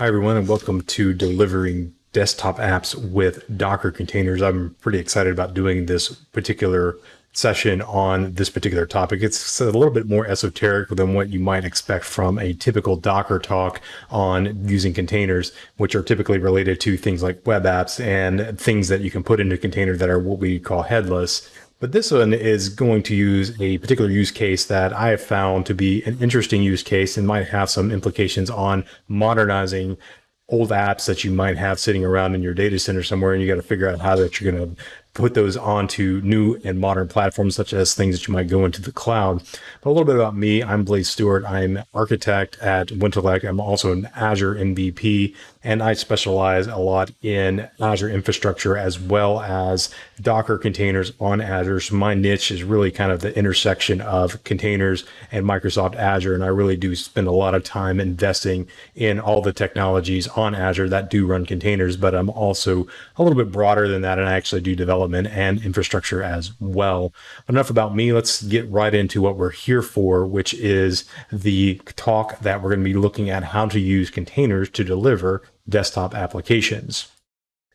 Hi, everyone, and welcome to Delivering Desktop Apps with Docker Containers. I'm pretty excited about doing this particular session on this particular topic. It's a little bit more esoteric than what you might expect from a typical Docker talk on using containers, which are typically related to things like web apps and things that you can put into containers that are what we call headless. But this one is going to use a particular use case that I have found to be an interesting use case and might have some implications on modernizing old apps that you might have sitting around in your data center somewhere and you got to figure out how that you're going to put those onto new and modern platforms, such as things that you might go into the cloud. But a little bit about me. I'm Blaize Stewart. I'm architect at Wintellect. I'm also an Azure MVP, and I specialize a lot in Azure infrastructure as well as Docker containers on Azure. So my niche is really kind of the intersection of containers and Microsoft Azure. And I really do spend a lot of time investing in all the technologies on Azure that do run containers, but I'm also a little bit broader than that. And I actually do development and infrastructure as well. Enough about me. Let's get right into what we're here for, which is the talk that we're going to be looking at how to use containers to deliver desktop applications.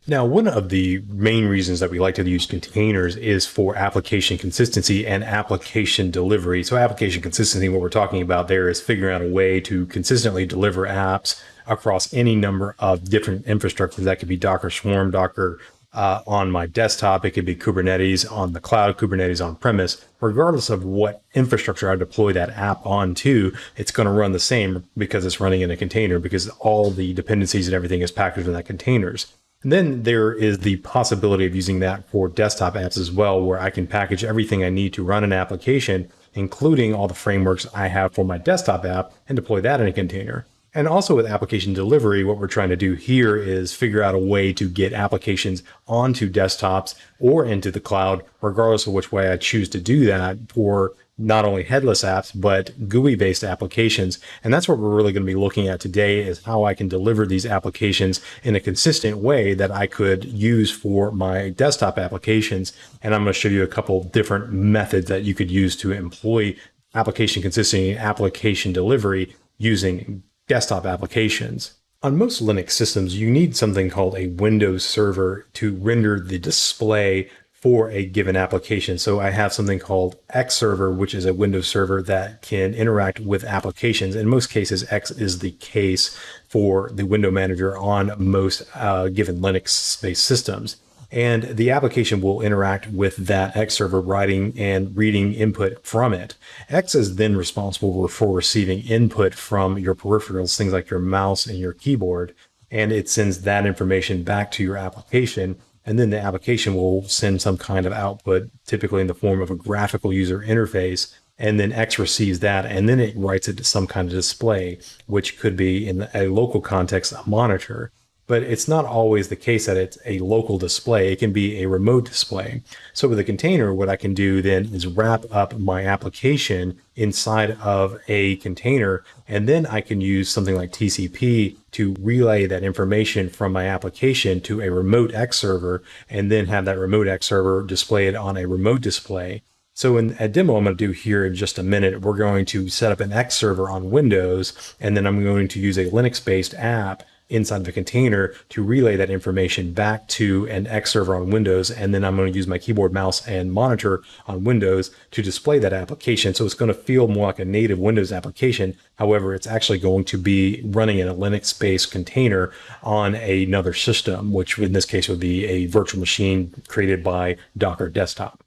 Now, one of the main reasons that we like to use containers is for application consistency and application delivery. So application consistency, what we're talking about there is figuring out a way to consistently deliver apps across any number of different infrastructures. That could be Docker Swarm, Docker uh, on my desktop. It could be Kubernetes on the cloud, Kubernetes on premise. Regardless of what infrastructure I deploy that app onto, it's going to run the same because it's running in a container because all the dependencies and everything is packaged in that containers. And then there is the possibility of using that for desktop apps as well, where I can package everything I need to run an application, including all the frameworks I have for my desktop app and deploy that in a container. And also with application delivery, what we're trying to do here is figure out a way to get applications onto desktops or into the cloud, regardless of which way I choose to do that for not only headless apps, but GUI based applications. And that's what we're really going to be looking at today is how I can deliver these applications in a consistent way that I could use for my desktop applications. And I'm going to show you a couple different methods that you could use to employ application consistency application delivery using desktop applications. On most Linux systems, you need something called a Windows server to render the display for a given application. So I have something called X server, which is a Windows server that can interact with applications. In most cases, X is the case for the window manager on most uh, given Linux based systems and the application will interact with that X server writing and reading input from it. X is then responsible for receiving input from your peripherals, things like your mouse and your keyboard, and it sends that information back to your application. And then the application will send some kind of output, typically in the form of a graphical user interface. And then X receives that, and then it writes it to some kind of display, which could be in a local context, a monitor but it's not always the case that it's a local display. It can be a remote display. So with a container, what I can do then is wrap up my application inside of a container, and then I can use something like TCP to relay that information from my application to a remote X server, and then have that remote X server display it on a remote display. So in a demo I'm going to do here in just a minute, we're going to set up an X server on Windows, and then I'm going to use a Linux-based app inside of a container to relay that information back to an X server on Windows. And then I'm going to use my keyboard, mouse, and monitor on Windows to display that application. So it's going to feel more like a native Windows application. However, it's actually going to be running in a Linux based container on another system, which in this case would be a virtual machine created by Docker Desktop.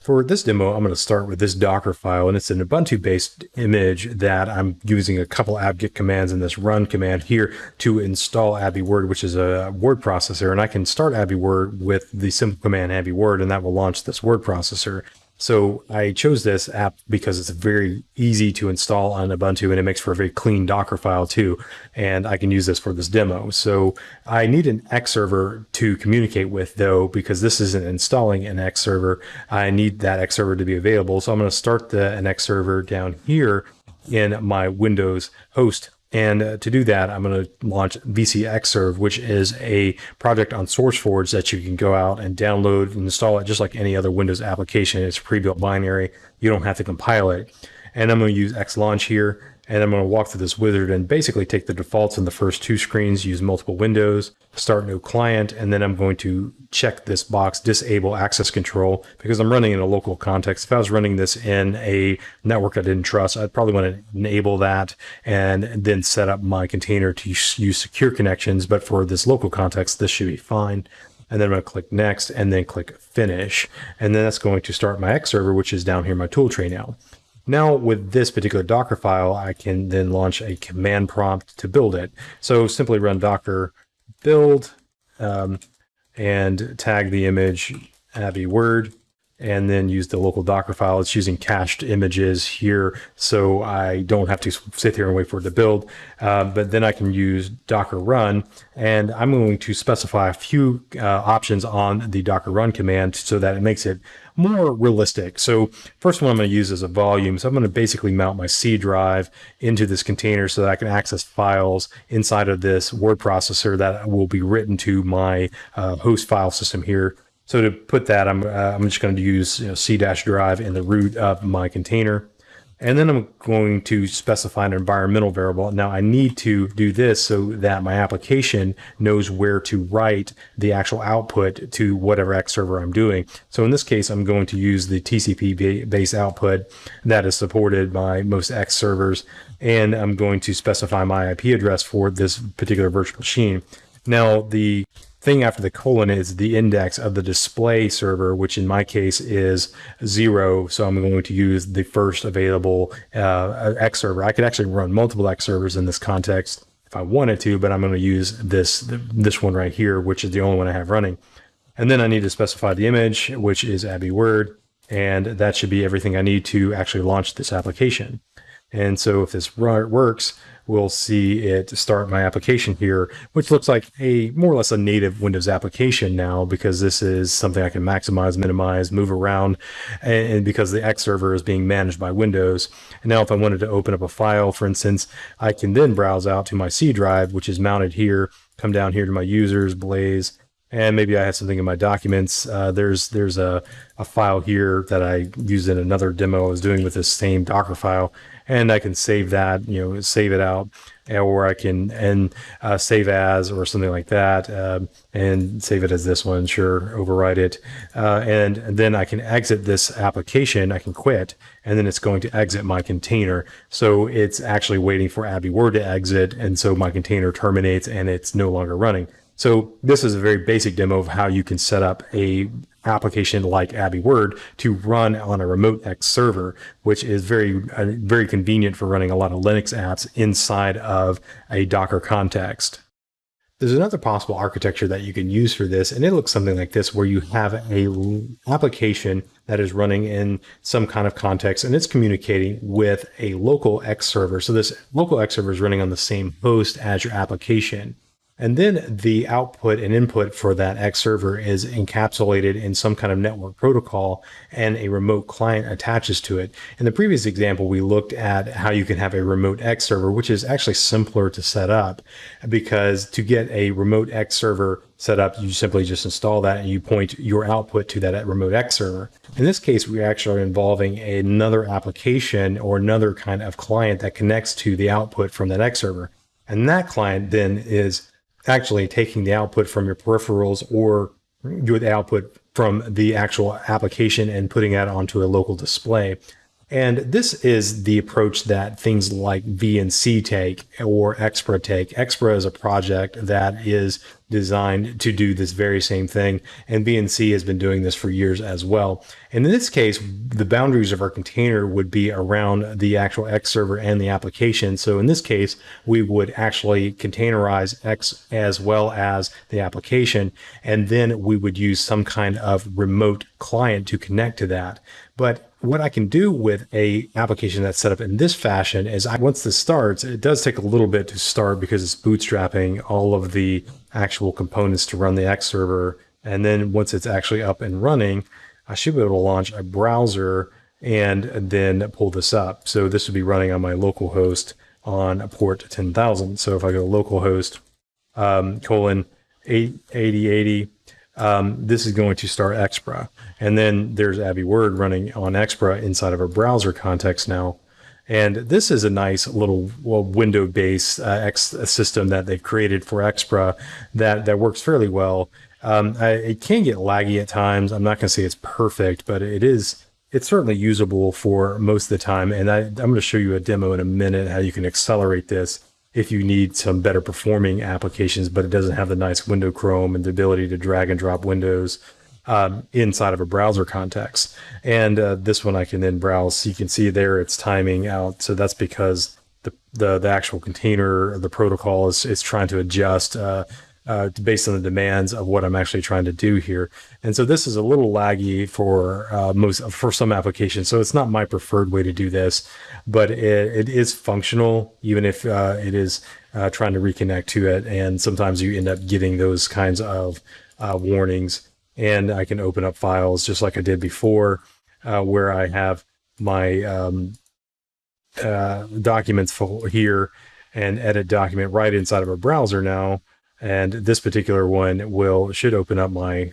For this demo, I'm going to start with this Docker file, and it's an Ubuntu-based image that I'm using a couple apt-get commands in this run command here to install AbiWord, which is a word processor. And I can start AbiWord with the simple command AbiWord, and that will launch this word processor. So I chose this app because it's very easy to install on Ubuntu and it makes for a very clean Docker file too. And I can use this for this demo. So I need an X server to communicate with though, because this isn't installing an X server. I need that X server to be available. So I'm going to start the, an X server down here in my Windows host and uh, to do that, I'm going to launch VcXsrv, which is a project on SourceForge that you can go out and download and install it just like any other Windows application. It's pre-built binary. You don't have to compile it. And I'm going to use xlaunch here. And I'm going to walk through this wizard and basically take the defaults in the first two screens, use multiple windows, start new client, and then I'm going to check this box, disable access control, because I'm running in a local context. If I was running this in a network I didn't trust, I'd probably want to enable that and then set up my container to use secure connections. But for this local context, this should be fine and then I'm going to click next and then click finish. And then that's going to start my X server, which is down here in my tool tray now. Now with this particular Docker file, I can then launch a command prompt to build it. So simply run docker build um, and tag the image AbiWord and then use the local Docker file. It's using cached images here, so I don't have to sit here and wait for it to build. Uh, but then I can use Docker run, and I'm going to specify a few uh, options on the Docker run command so that it makes it more realistic. So first one I'm going to use is a volume. So I'm going to basically mount my C drive into this container so that I can access files inside of this word processor that will be written to my uh, host file system here so to put that, I'm, uh, I'm just going to use you know, C dash drive in the root of my container. And then I'm going to specify an environmental variable. Now I need to do this so that my application knows where to write the actual output to whatever X server I'm doing. So in this case, I'm going to use the TCP base output that is supported by most X servers. And I'm going to specify my IP address for this particular virtual machine. Now the thing after the colon is the index of the display server, which in my case is zero. So I'm going to use the first available uh, X server. I could actually run multiple X servers in this context if I wanted to, but I'm going to use this, this one right here, which is the only one I have running. And then I need to specify the image, which is AbiWord. And that should be everything I need to actually launch this application. And so if this works, we'll see it start my application here, which looks like a more or less a native Windows application now because this is something I can maximize, minimize, move around, and because the X server is being managed by Windows. And now if I wanted to open up a file, for instance, I can then browse out to my C drive, which is mounted here, come down here to my users, Blaze, and maybe I have something in my documents. Uh, there's there's a, a file here that I used in another demo I was doing with this same Docker file, and I can save that, you know, save it out, or I can and uh, save as or something like that, uh, and save it as this one. Sure, overwrite it, uh, and, and then I can exit this application. I can quit, and then it's going to exit my container. So it's actually waiting for AbiWord to exit, and so my container terminates and it's no longer running. So this is a very basic demo of how you can set up a application like AbiWord to run on a remote X server, which is very uh, very convenient for running a lot of Linux apps inside of a Docker context. There's another possible architecture that you can use for this, and it looks something like this, where you have a application that is running in some kind of context, and it's communicating with a local X server. So this local X server is running on the same host as your application. And then the output and input for that X server is encapsulated in some kind of network protocol and a remote client attaches to it. In the previous example, we looked at how you can have a remote X server, which is actually simpler to set up because to get a remote X server set up, you simply just install that and you point your output to that remote X server. In this case, we actually are involving another application or another kind of client that connects to the output from that X server. And that client then is actually taking the output from your peripherals or the output from the actual application and putting that onto a local display. And this is the approach that things like VNC take or Xpra take. Xpra is a project that is designed to do this very same thing. And VNC has been doing this for years as well. And in this case, the boundaries of our container would be around the actual X server and the application. So in this case, we would actually containerize X as well as the application. And then we would use some kind of remote client to connect to that. But what I can do with a application that's set up in this fashion is I, once this starts, it does take a little bit to start because it's bootstrapping all of the actual components to run the X server. And then once it's actually up and running, I should be able to launch a browser and then pull this up. So this would be running on my local host on port 10,000. So if I go localhost um, colon 8080 um, this is going to start Xpra. And then there's AbiWord running on Xpra inside of a browser context now. And this is a nice little well, window-based uh, X system that they've created for Xpra that that works fairly well. Um, I, it can get laggy at times. I'm not going to say it's perfect, but it is. It's certainly usable for most of the time. And I, I'm going to show you a demo in a minute how you can accelerate this if you need some better performing applications, but it doesn't have the nice window Chrome and the ability to drag and drop windows um, inside of a browser context. And uh, this one I can then browse. So you can see there it's timing out. So that's because the, the, the actual container, the protocol is, is trying to adjust uh, uh, based on the demands of what I'm actually trying to do here. And so this is a little laggy for uh, most for some applications. So it's not my preferred way to do this, but it, it is functional, even if uh, it is uh, trying to reconnect to it. And sometimes you end up getting those kinds of uh, warnings. And I can open up files just like I did before, uh, where I have my um, documents here and edit document right inside of a browser now and this particular one will should open up my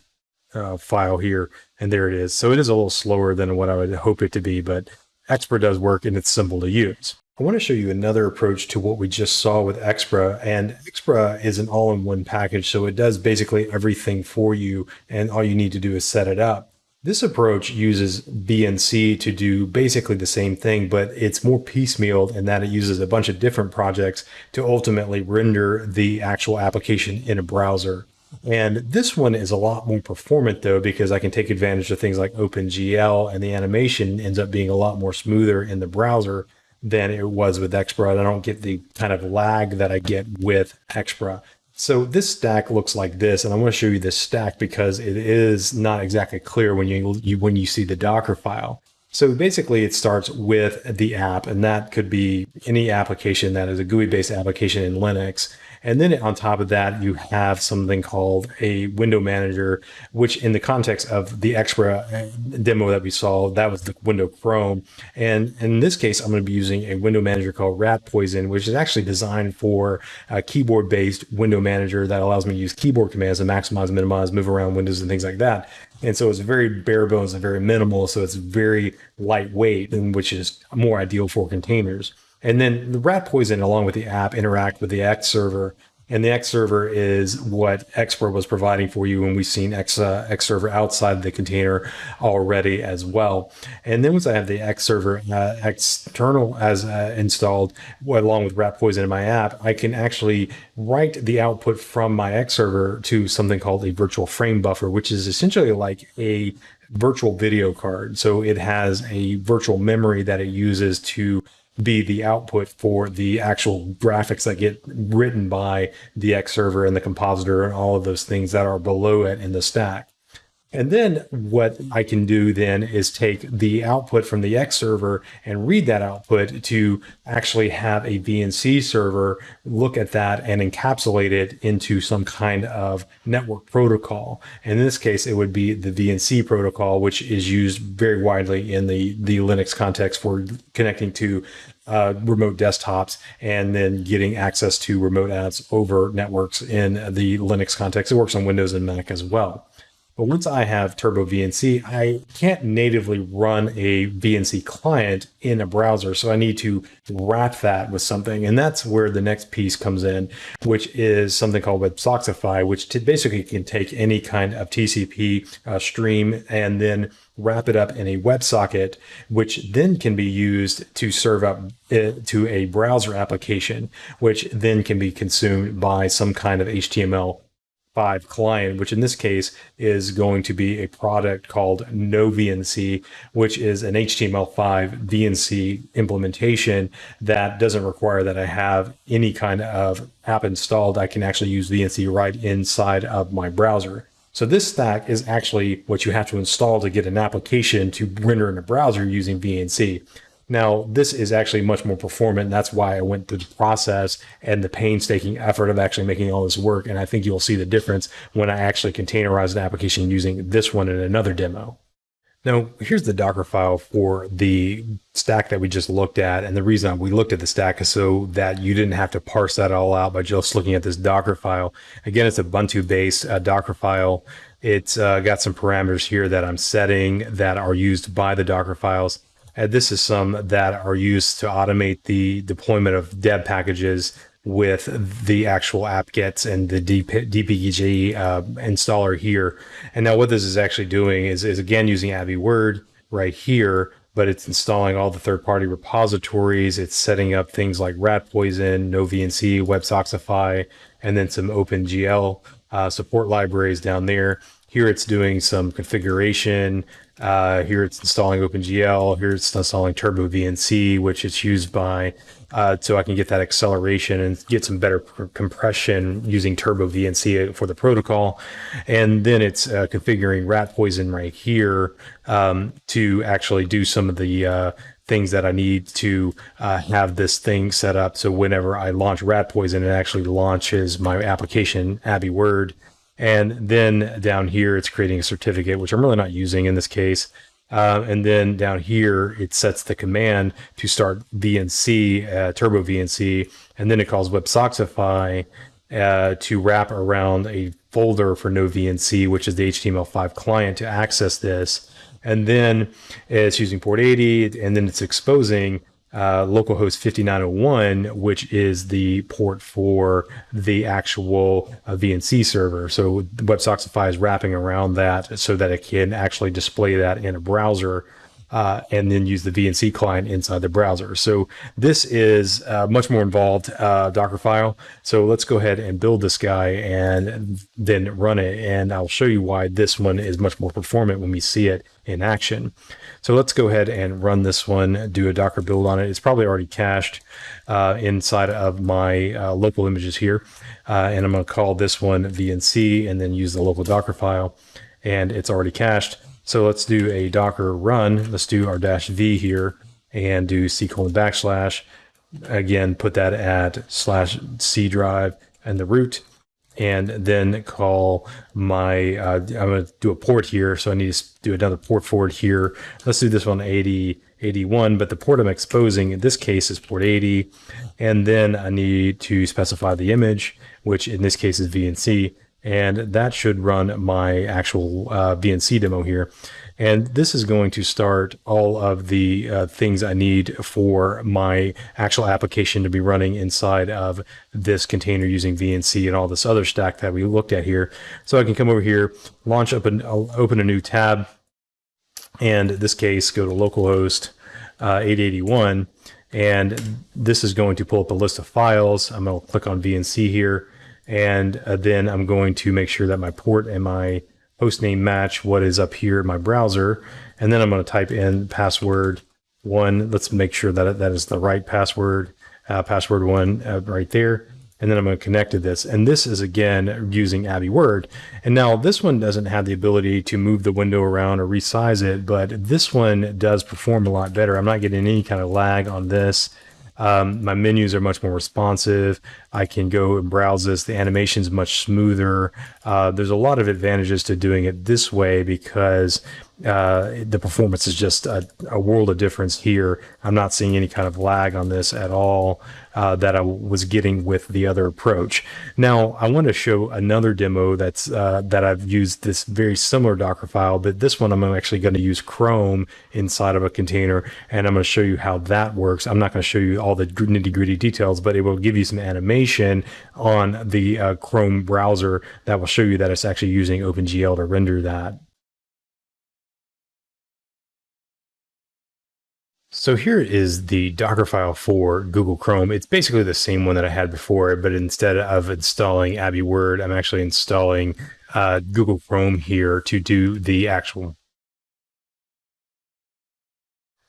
uh, file here and there it is. So it is a little slower than what i would hope it to be but Xpra does work and it's simple to use. I want to show you another approach to what we just saw with Xpra and Xpra is an all-in-one package so it does basically everything for you and all you need to do is set it up this approach uses VNC to do basically the same thing, but it's more piecemealed in that it uses a bunch of different projects to ultimately render the actual application in a browser. And this one is a lot more performant though, because I can take advantage of things like OpenGL and the animation ends up being a lot more smoother in the browser than it was with Xpra. I don't get the kind of lag that I get with Xpra. So this stack looks like this, and I want to show you this stack because it is not exactly clear when you, you when you see the Docker file. So basically it starts with the app and that could be any application that is a GUI based application in Linux. And then on top of that, you have something called a window manager, which in the context of the Xpra uh, demo that we saw, that was the window Chrome. And in this case, I'm going to be using a window manager called Rat Poison, which is actually designed for a keyboard based window manager that allows me to use keyboard commands to maximize, minimize, move around windows and things like that. And so it's very bare bones and very minimal. So it's very lightweight, which is more ideal for containers. And then the rat poison, along with the app, interact with the X server. And the X server is what Xpra was providing for you. And we've seen X, uh, X server outside the container already as well. And then once I have the X server uh, external as uh, installed, along with rat poison in my app, I can actually write the output from my X server to something called a virtual frame buffer, which is essentially like a virtual video card. So it has a virtual memory that it uses to be the output for the actual graphics that get written by the X server and the compositor and all of those things that are below it in the stack. And then what I can do then is take the output from the X server and read that output to actually have a VNC server look at that and encapsulate it into some kind of network protocol. And in this case, it would be the VNC protocol, which is used very widely in the, the Linux context for connecting to uh, remote desktops and then getting access to remote apps over networks in the Linux context. It works on Windows and Mac as well. But once I have Turbo VNC, I can't natively run a VNC client in a browser. So I need to wrap that with something. And that's where the next piece comes in, which is something called WebSockify, which basically can take any kind of TCP uh, stream and then wrap it up in a WebSocket, which then can be used to serve up uh, to a browser application, which then can be consumed by some kind of HTML 5 client, which in this case is going to be a product called NoVNC, which is an HTML5 VNC implementation that doesn't require that I have any kind of app installed. I can actually use VNC right inside of my browser. So this stack is actually what you have to install to get an application to render in a browser using VNC. Now, this is actually much more performant. And that's why I went through the process and the painstaking effort of actually making all this work. And I think you'll see the difference when I actually containerize an application using this one in another demo. Now, here's the Docker file for the stack that we just looked at. And the reason we looked at the stack is so that you didn't have to parse that all out by just looking at this Docker file. Again, it's a Ubuntu based uh, Docker file. It's uh, got some parameters here that I'm setting that are used by the Docker files. And this is some that are used to automate the deployment of deb packages with the actual apt-get and the DP, DPKG uh, installer here. And now what this is actually doing is, is again using AbiWord right here, but it's installing all the third-party repositories. It's setting up things like rat poison, no VNC, WebSockify, and then some OpenGL uh, support libraries down there. Here it's doing some configuration. Uh, here it's installing OpenGL. Here it's installing Turbo VNC, which it's used by uh, so I can get that acceleration and get some better compression using Turbo VNC for the protocol. And then it's uh, configuring rat poison right here um, to actually do some of the uh, things that I need to uh, have this thing set up. So whenever I launch rat poison, it actually launches my application, AbiWord. And then down here, it's creating a certificate, which I'm really not using in this case. Uh, and then down here, it sets the command to start VNC, uh, Turbo VNC, and then it calls WebSockify uh, to wrap around a folder for noVNC, which is the HTML5 client to access this. And then it's using port 80, and then it's exposing uh, localhost 5901, which is the port for the actual uh, VNC server. So WebSockify is wrapping around that so that it can actually display that in a browser uh, and then use the VNC client inside the browser. So this is uh, much more involved uh, Docker file. So let's go ahead and build this guy and then run it. And I'll show you why this one is much more performant when we see it in action. So let's go ahead and run this one, do a Docker build on it. It's probably already cached uh, inside of my uh, local images here. Uh, and I'm to call this one VNC and then use the local Docker file. And it's already cached. So let's do a Docker run. Let's do our dash V here and do C colon backslash. Again, put that at slash C drive and the root and then call my, uh, I'm going to do a port here. So I need to do another port forward here. Let's do this one 80, 81, but the port I'm exposing in this case is port 80. And then I need to specify the image, which in this case is VNC. And that should run my actual uh, VNC demo here. And this is going to start all of the uh, things I need for my actual application to be running inside of this container using VNC and all this other stack that we looked at here. So I can come over here, launch up and open a new tab. And in this case, go to localhost uh, 881. And this is going to pull up a list of files. I'm going to click on VNC here. And uh, then I'm going to make sure that my port and my hostname match what is up here in my browser. And then I'm going to type in password one. Let's make sure that that is the right password, uh, password one uh, right there. And then I'm going to connect to this. And this is again using AbiWord. And now this one doesn't have the ability to move the window around or resize it, but this one does perform a lot better. I'm not getting any kind of lag on this. Um, my menus are much more responsive. I can go and browse this. The animation is much smoother. Uh, there's a lot of advantages to doing it this way because uh, the performance is just a, a, world of difference here. I'm not seeing any kind of lag on this at all uh, that I was getting with the other approach. Now, I want to show another demo that's uh, that I've used this very similar Docker file, but this one I'm actually going to use Chrome inside of a container, and I'm going to show you how that works. I'm not going to show you all the nitty gritty details, but it will give you some animation on the uh, Chrome browser that will show you that it's actually using OpenGL to render that. So here is the Docker file for Google Chrome. It's basically the same one that I had before, but instead of installing AbiWord, I'm actually installing uh, Google Chrome here to do the actual.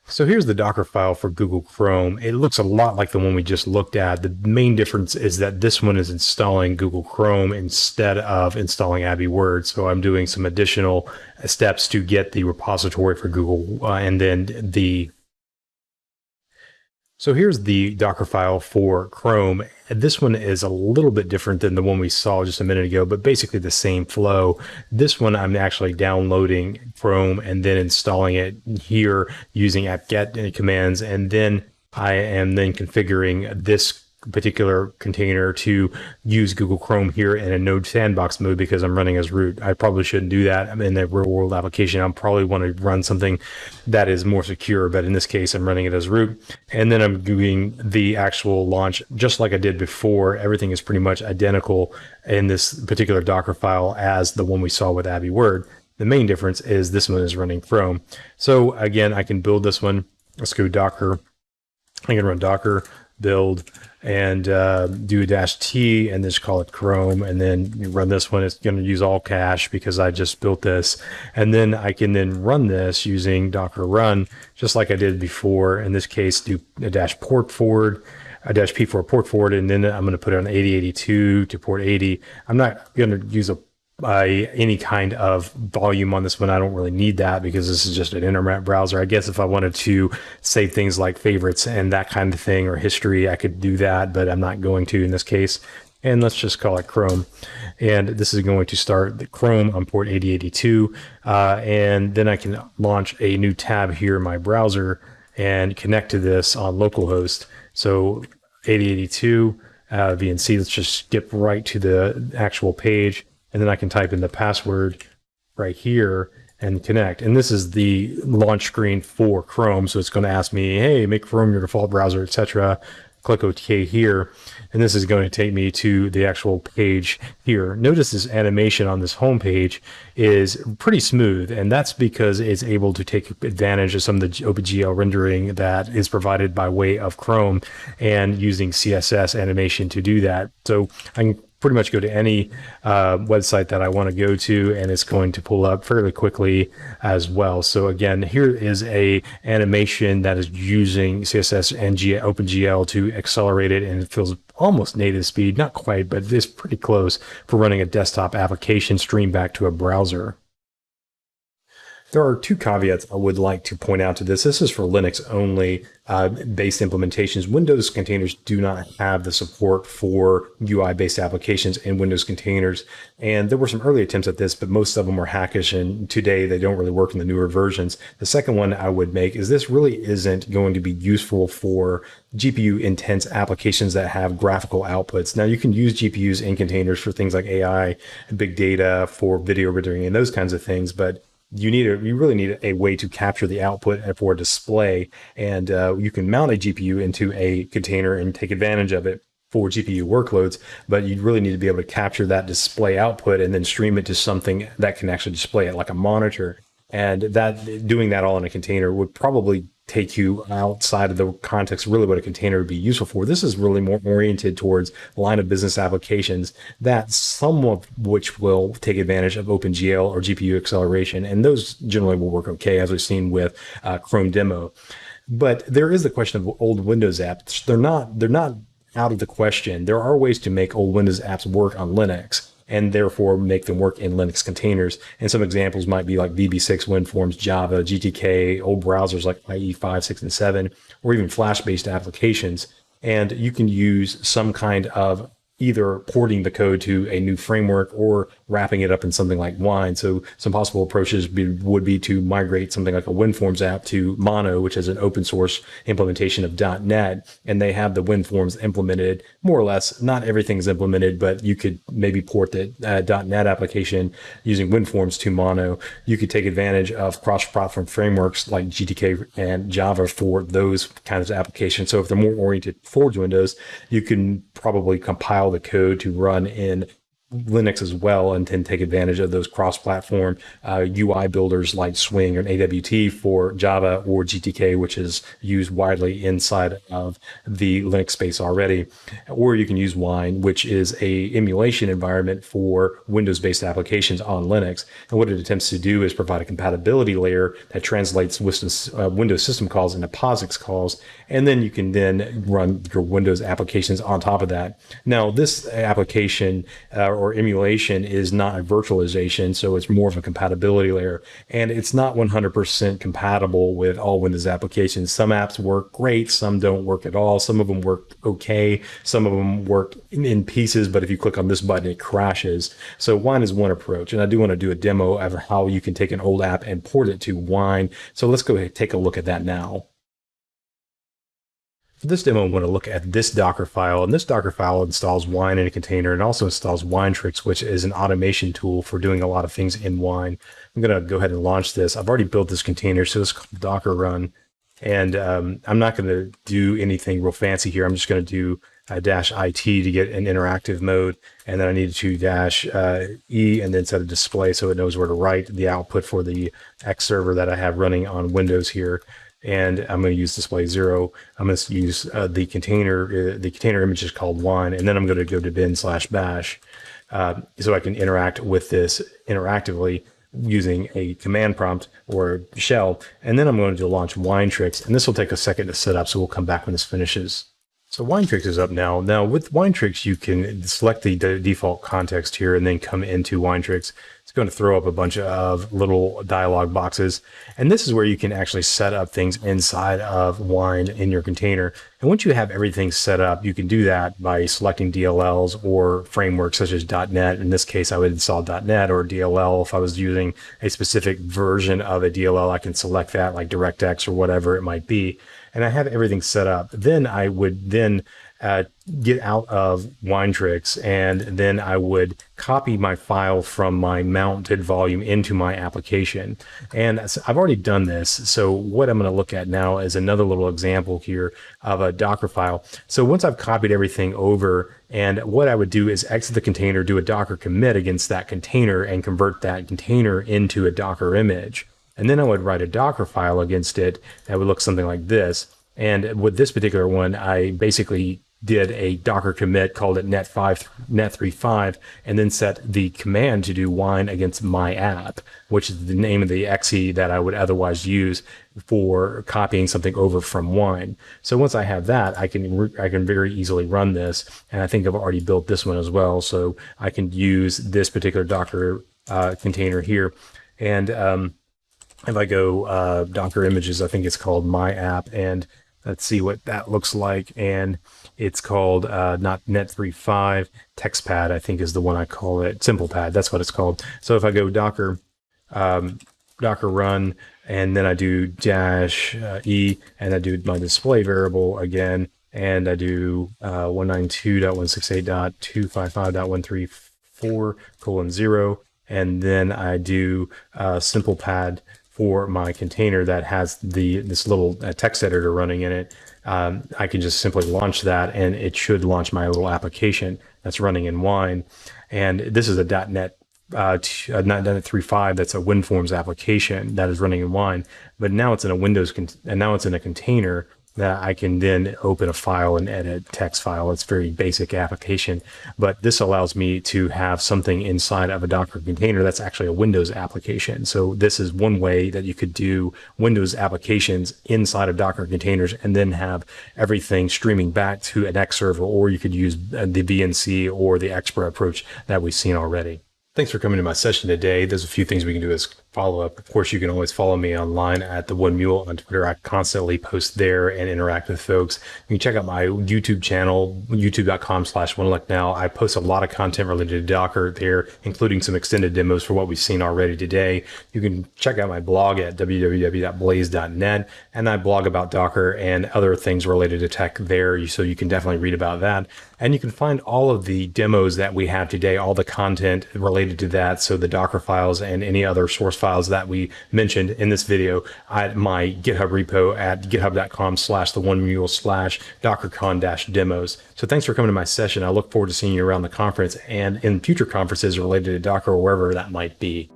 So here's the Docker file for Google Chrome. It looks a lot like the one we just looked at. The main difference is that this one is installing Google Chrome instead of installing AbiWord. So I'm doing some additional steps to get the repository for Google uh, and then the so here's the Docker file for Chrome. This one is a little bit different than the one we saw just a minute ago, but basically the same flow. This one I'm actually downloading Chrome and then installing it here using apt-get commands. And then I am then configuring this particular container to use Google Chrome here in a Node sandbox mode because I'm running as root. I probably shouldn't do that I'm in the real world application. I'll probably want to run something that is more secure, but in this case, I'm running it as root. And then I'm doing the actual launch just like I did before. Everything is pretty much identical in this particular Docker file as the one we saw with AbiWord. The main difference is this one is running Chrome. So again, I can build this one. Let's go Docker. I can run Docker build and uh, do a dash T and just call it Chrome. And then run this one. It's going to use all cache because I just built this. And then I can then run this using Docker run, just like I did before. In this case, do a dash port forward a dash P for a port forward, and then I'm going to put it on 8082 to port 80. I'm not going to use a uh, any kind of volume on this one. I don't really need that because this is just an internet browser. I guess if I wanted to save things like favorites and that kind of thing or history, I could do that, but I'm not going to in this case. And let's just call it Chrome. And this is going to start the Chrome on port 8082. Uh, and then I can launch a new tab here in my browser and connect to this on localhost. So 8082 uh, VNC, let's just skip right to the actual page and then I can type in the password right here and connect. And this is the launch screen for Chrome. So it's going to ask me, hey, make Chrome your default browser, etc. Click OK here. And this is going to take me to the actual page here. Notice this animation on this home page is pretty smooth. And that's because it's able to take advantage of some of the OpenGL rendering that is provided by way of Chrome and using CSS animation to do that. So I can pretty much go to any uh, website that I want to go to and it's going to pull up fairly quickly as well. So again, here is a animation that is using CSS and OpenGL to accelerate it and it feels almost native speed, not quite, but it's pretty close for running a desktop application stream back to a browser. There are two caveats I would like to point out to this. This is for Linux only uh, based implementations. Windows containers do not have the support for UI based applications in Windows containers. And there were some early attempts at this, but most of them were hackish. And today they don't really work in the newer versions. The second one I would make is this really isn't going to be useful for GPU intense applications that have graphical outputs. Now you can use GPUs in containers for things like AI, big data, for video rendering and those kinds of things. But you need a you really need a way to capture the output for display. And uh, you can mount a gpu into a container and take advantage of it for gpu workloads but you really need to be able to capture that display output and then stream it to something that can actually display it like a monitor. And that doing that all in a container would probably take you outside of the context really what a container would be useful for. This is really more oriented towards line of business applications that some of which will take advantage of OpenGL or GPU acceleration. And those generally will work okay, as we've seen with uh, Chrome demo. But there is the question of old Windows apps. They're not, they're not out of the question. There are ways to make old Windows apps work on Linux and therefore make them work in Linux containers. And some examples might be like VB6, WinForms, Java, GTK, old browsers like IE5, 6, and 7, or even Flash based applications. And you can use some kind of either porting the code to a new framework or wrapping it up in something like Wine. So some possible approaches be, would be to migrate something like a WinForms app to Mono, which is an open source implementation of .NET, and they have the WinForms implemented more or less. Not everything's implemented, but you could maybe port the uh, .NET application using WinForms to Mono. You could take advantage of cross-platform frameworks like GTK and Java for those kinds of applications. So if they're more oriented towards Windows, you can probably compile the code to run in Linux as well and then take advantage of those cross-platform uh, UI builders like Swing or AWT for Java or GTK, which is used widely inside of the Linux space already. Or you can use Wine, which is a emulation environment for Windows-based applications on Linux. And what it attempts to do is provide a compatibility layer that translates uh, Windows system calls into POSIX calls, and then you can then run your Windows applications on top of that. Now, this application uh, or emulation is not a virtualization, so it's more of a compatibility layer. And it's not 100% compatible with all Windows applications. Some apps work great, some don't work at all. Some of them work okay, some of them work in, in pieces, but if you click on this button, it crashes. So Wine is one approach. And I do want to do a demo of how you can take an old app and port it to Wine. So let's go ahead and take a look at that now. For this demo, I'm going to look at this Docker file, and this Docker file installs Wine in a container and also installs Winetricks, which is an automation tool for doing a lot of things in Wine. I'm going to go ahead and launch this. I've already built this container, so it's called Docker run. And um, I'm not going to do anything real fancy here. I'm just going to do uh, dash IT to get an interactive mode. And then I need to dash uh, E and then set a display so it knows where to write the output for the X server that I have running on Windows here. And I'm going to use display zero. I'm going to use uh, the container. Uh, the container image is called wine. And then I'm going to go to bin slash bash uh, so I can interact with this interactively using a command prompt or shell. And then I'm going to launch Winetricks, And this will take a second to set up. So we'll come back when this finishes. So Winetricks is up now. Now with Winetricks, you can select the default context here and then come into Winetricks. Going to throw up a bunch of little dialog boxes. And this is where you can actually set up things inside of Wine in your container. And once you have everything set up, you can do that by selecting DLLs or frameworks such as .NET. In this case, I would install .NET or DLL. If I was using a specific version of a DLL, I can select that like DirectX or whatever it might be and I have everything set up, then I would then uh, get out of Winetricks and then I would copy my file from my mounted volume into my application. And I've already done this. So what I'm going to look at now is another little example here of a Docker file. So once I've copied everything over and what I would do is exit the container, do a Docker commit against that container and convert that container into a Docker image. And then I would write a Docker file against it that would look something like this. And with this particular one, I basically did a Docker commit, called it net5, net35, and then set the command to do wine against my app, which is the name of the exe that I would otherwise use for copying something over from wine. So once I have that, I can I can very easily run this, and I think I've already built this one as well. So I can use this particular Docker uh, container here, and um, if I go uh, Docker images, I think it's called my app. And let's see what that looks like. And it's called uh, not Net35 TextPad, I think is the one I call it. SimplePad, that's what it's called. So if I go Docker, um, Docker run, and then I do dash uh, E, and I do my display variable again, and I do uh, 192.168.255.134 colon zero, and then I do uh, SimplePad for my container that has the this little uh, text editor running in it, um, I can just simply launch that and it should launch my little application that's running in Wine. And this is a .NET uh, uh, .NET 3.5 that's a WinForms application that is running in Wine, but now it's in a Windows con- and now it's in a container that I can then open a file and edit text file. It's very basic application, but this allows me to have something inside of a Docker container that's actually a Windows application. So this is one way that you could do Windows applications inside of Docker containers and then have everything streaming back to an X server, or you could use uh, the VNC or the Xpra approach that we've seen already. Thanks for coming to my session today. There's a few things we can do as follow up. Of course, you can always follow me online at the One Mule on Twitter. I constantly post there and interact with folks. You can check out my YouTube channel, youtube.com slash one now. I post a lot of content related to Docker there, including some extended demos for what we've seen already today. You can check out my blog at www.blaize.net and I blog about Docker and other things related to tech there. So you can definitely read about that. And you can find all of the demos that we have today, all the content related to that. So the Docker files and any other source files that we mentioned in this video at my GitHub repo at github.com slash the one mule slash dockercon dash demos. So thanks for coming to my session. I look forward to seeing you around the conference and in future conferences related to Docker or wherever that might be.